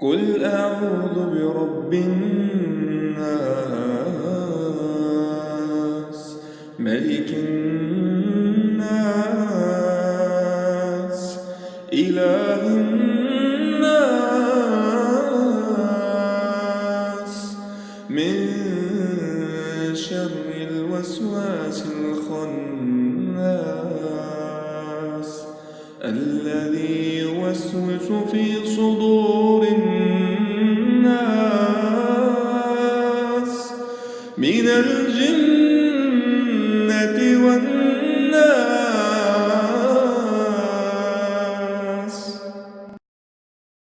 قل أعوذ برب الناس ملك الناس إله الناس. من شر الوسواس الخناس الذي يوسوس في صدور من الجنة والناس